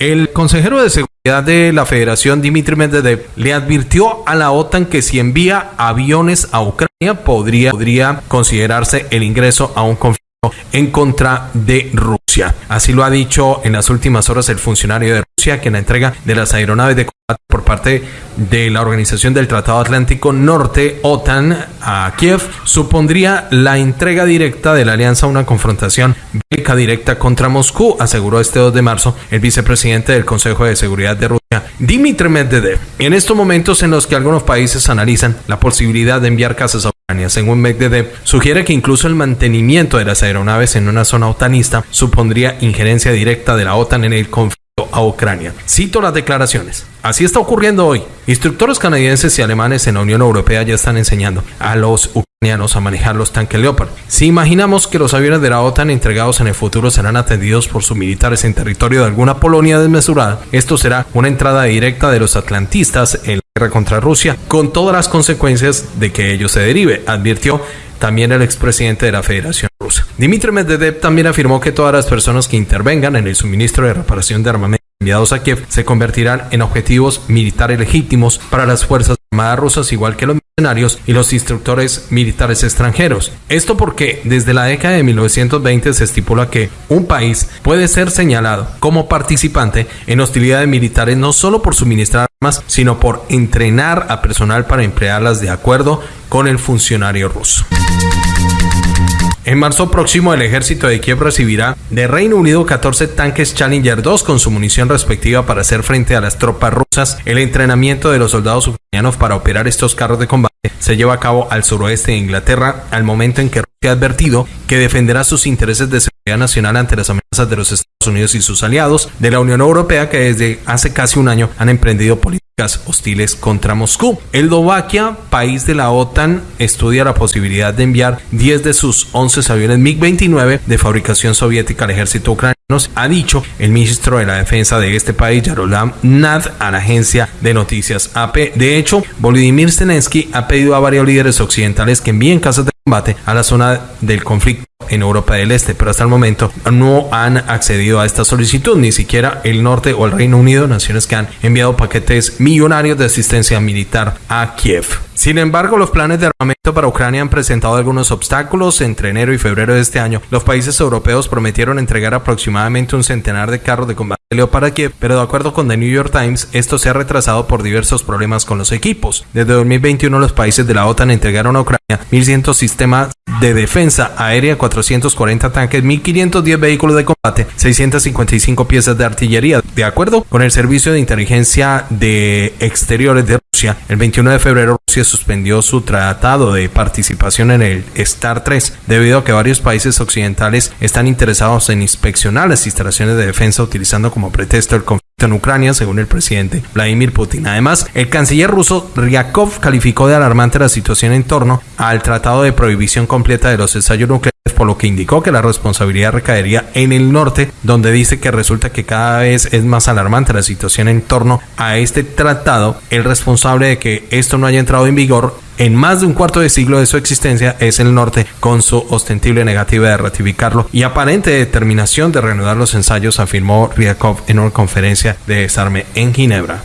El consejero de seguridad de la Federación, Dimitri Medvedev, le advirtió a la OTAN que si envía aviones a Ucrania podría, podría considerarse el ingreso a un conflicto en contra de Rusia. Así lo ha dicho en las últimas horas el funcionario de Rusia que la entrega de las aeronaves de combate por parte de la Organización del Tratado Atlántico Norte, OTAN, a Kiev, supondría la entrega directa de la alianza a una confrontación bélica directa contra Moscú, aseguró este 2 de marzo el vicepresidente del Consejo de Seguridad de Rusia, Dmitry Medvedev. En estos momentos en los que algunos países analizan la posibilidad de enviar casas a según Medvedev, sugiere que incluso el mantenimiento de las aeronaves en una zona otanista supondría injerencia directa de la OTAN en el conflicto a Ucrania. Cito las declaraciones. Así está ocurriendo hoy. Instructores canadienses y alemanes en la Unión Europea ya están enseñando a los ucranianos a manejar los tanques Leopard. Si imaginamos que los aviones de la OTAN entregados en el futuro serán atendidos por sus militares en territorio de alguna Polonia desmesurada, esto será una entrada directa de los atlantistas en contra Rusia, con todas las consecuencias de que ello se derive, advirtió también el expresidente de la Federación Rusa. Dmitry Medvedev también afirmó que todas las personas que intervengan en el suministro de reparación de armamento enviados a Kiev se convertirán en objetivos militares legítimos para las Fuerzas Armadas rusas, igual que los mercenarios y los instructores militares extranjeros. Esto porque desde la década de 1920 se estipula que un país puede ser señalado como participante en hostilidades militares no solo por suministrar armas, sino por entrenar a personal para emplearlas de acuerdo con el funcionario ruso. En marzo próximo, el ejército de Kiev recibirá de Reino Unido 14 tanques Challenger 2 con su munición respectiva para hacer frente a las tropas rusas. El entrenamiento de los soldados ucranianos para operar estos carros de combate se lleva a cabo al suroeste de Inglaterra al momento en que Rusia ha advertido que defenderá sus intereses de seguridad nacional ante las amenazas de los Estados Unidos y sus aliados de la Unión Europea que desde hace casi un año han emprendido políticas hostiles contra Moscú. Eslovaquia, país de la OTAN, estudia la posibilidad de enviar 10 de sus 11 aviones MiG-29 de fabricación soviética al ejército ucraniano, ha dicho el ministro de la defensa de este país, Yaroslav Nad, a la agencia de noticias AP. De hecho, Volodymyr Zelensky ha pedido a varios líderes occidentales que envíen casas de combate a la zona del conflicto en Europa del Este, pero hasta el momento no han accedido a esta solicitud, ni siquiera el norte o el Reino Unido, naciones que han enviado paquetes millonarios de asistencia militar a Kiev. Sin embargo, los planes de armamento para Ucrania han presentado algunos obstáculos. Entre enero y febrero de este año, los países europeos prometieron entregar aproximadamente un centenar de carros de combate Pero de acuerdo con The New York Times, esto se ha retrasado por diversos problemas con los equipos. Desde 2021, los países de la OTAN entregaron a Ucrania 1.100 sistemas de defensa aérea, 440 tanques, 1.510 vehículos de combate, 655 piezas de artillería. De acuerdo con el Servicio de Inteligencia de Exteriores de El 21 de febrero Rusia suspendió su tratado de participación en el STAR 3 debido a que varios países occidentales están interesados en inspeccionar las instalaciones de defensa utilizando como pretexto el conflicto en Ucrania, según el presidente Vladimir Putin. Además, el canciller ruso Ryakov calificó de alarmante la situación en torno al tratado de prohibición completa de los ensayos nucleares por lo que indicó que la responsabilidad recaería en el norte, donde dice que resulta que cada vez es más alarmante la situación en torno a este tratado. El responsable de que esto no haya entrado en vigor en más de un cuarto de siglo de su existencia es el norte, con su ostensible negativa de ratificarlo y aparente determinación de reanudar los ensayos, afirmó Ryakov en una conferencia de desarme en Ginebra.